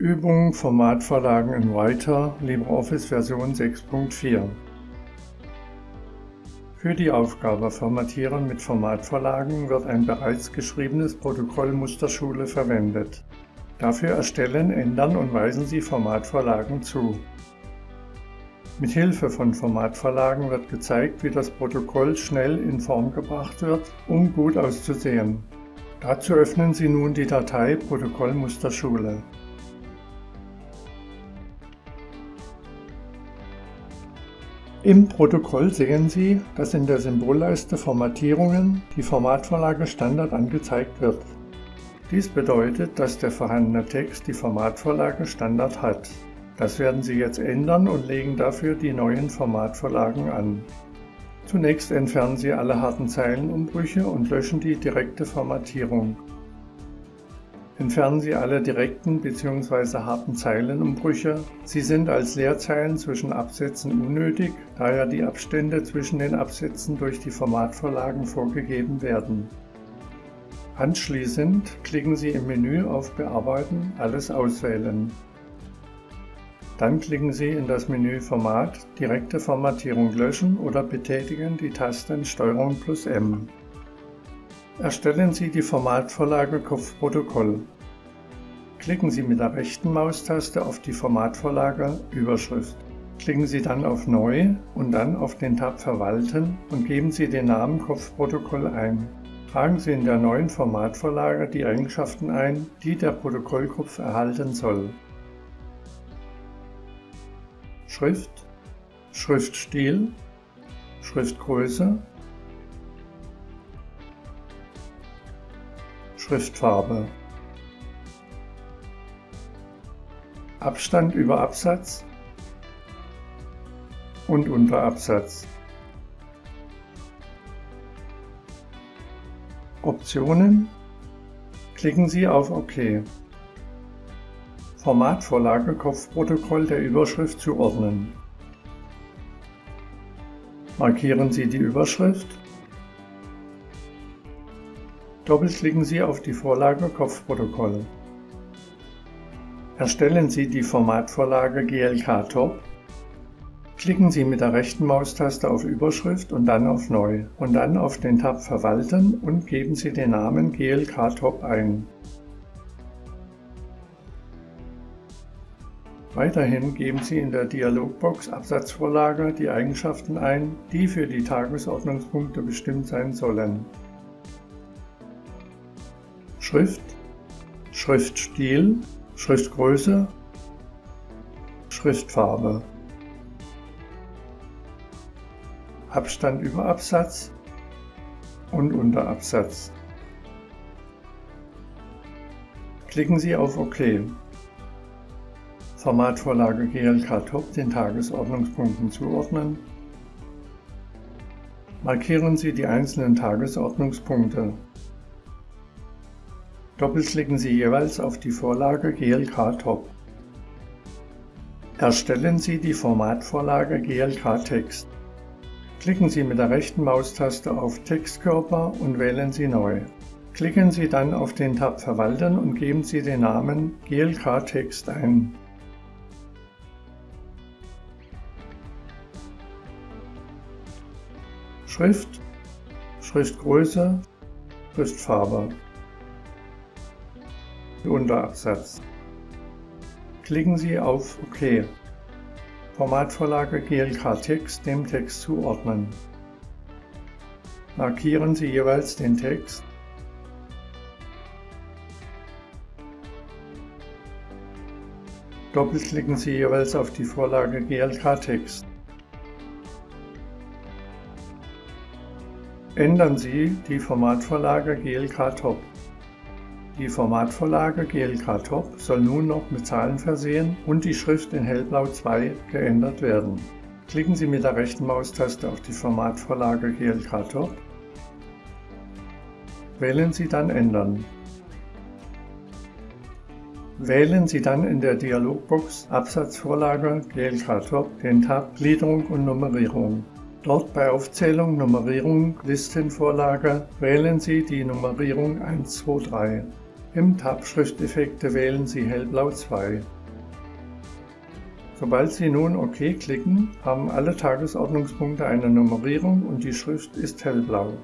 Übung Formatvorlagen in Writer LibreOffice Version 6.4 Für die Aufgabe Formatieren mit Formatvorlagen wird ein bereits geschriebenes Protokoll Musterschule verwendet. Dafür erstellen, ändern und weisen Sie Formatvorlagen zu. Mit Hilfe von Formatvorlagen wird gezeigt, wie das Protokoll schnell in Form gebracht wird, um gut auszusehen. Dazu öffnen Sie nun die Datei Protokoll Musterschule. Im Protokoll sehen Sie, dass in der Symbolleiste Formatierungen die Formatvorlage Standard angezeigt wird. Dies bedeutet, dass der vorhandene Text die Formatvorlage Standard hat. Das werden Sie jetzt ändern und legen dafür die neuen Formatvorlagen an. Zunächst entfernen Sie alle harten Zeilenumbrüche und löschen die direkte Formatierung. Entfernen Sie alle direkten bzw. harten Zeilenumbrüche. Sie sind als Leerzeilen zwischen Absätzen unnötig, da ja die Abstände zwischen den Absätzen durch die Formatvorlagen vorgegeben werden. Anschließend klicken Sie im Menü auf Bearbeiten, alles auswählen. Dann klicken Sie in das Menü Format, direkte Formatierung löschen oder betätigen die Tasten STRG plus M. Erstellen Sie die Formatvorlage Kopfprotokoll. Klicken Sie mit der rechten Maustaste auf die Formatvorlage Überschrift. Klicken Sie dann auf Neu und dann auf den Tab Verwalten und geben Sie den Namen Kopfprotokoll ein. Tragen Sie in der neuen Formatvorlage die Eigenschaften ein, die der Protokollkopf erhalten soll. Schrift, Schriftstil, Schriftgröße, Schriftfarbe. Abstand über Absatz und Unterabsatz. Optionen Klicken Sie auf OK. Formatvorlage Kopfprotokoll der Überschrift zuordnen. Markieren Sie die Überschrift Doppelklicken Sie auf die Vorlage Kopfprotokoll. Erstellen Sie die Formatvorlage GLK Top. Klicken Sie mit der rechten Maustaste auf Überschrift und dann auf Neu und dann auf den Tab Verwalten und geben Sie den Namen GLK Top ein. Weiterhin geben Sie in der Dialogbox Absatzvorlage die Eigenschaften ein, die für die Tagesordnungspunkte bestimmt sein sollen. Schrift, Schriftstil, Schriftgröße, Schriftfarbe, Abstand über Absatz und Unterabsatz. Klicken Sie auf OK. Formatvorlage GLK Top den Tagesordnungspunkten zuordnen. Markieren Sie die einzelnen Tagesordnungspunkte. Doppelklicken Sie jeweils auf die Vorlage GLK Top. Erstellen Sie die Formatvorlage GLK Text. Klicken Sie mit der rechten Maustaste auf Textkörper und wählen Sie Neu. Klicken Sie dann auf den Tab Verwalten und geben Sie den Namen GLK Text ein. Schrift, Schriftgröße, Schriftfarbe. Unterabsatz. Klicken Sie auf OK. Formatvorlage GLK Text dem Text zuordnen. Markieren Sie jeweils den Text. Doppelklicken Sie jeweils auf die Vorlage GLK Text. Ändern Sie die Formatvorlage GLK Top. Die Formatvorlage GLK Top soll nun noch mit Zahlen versehen und die Schrift in hellblau 2 geändert werden. Klicken Sie mit der rechten Maustaste auf die Formatvorlage GLK Top. Wählen Sie dann Ändern. Wählen Sie dann in der Dialogbox Absatzvorlage GLK Top den Tab Gliederung und Nummerierung. Dort bei Aufzählung Nummerierung Listenvorlage wählen Sie die Nummerierung 1, 2, 3. Im Tab Schrifteffekte wählen Sie Hellblau 2. Sobald Sie nun OK klicken, haben alle Tagesordnungspunkte eine Nummerierung und die Schrift ist hellblau.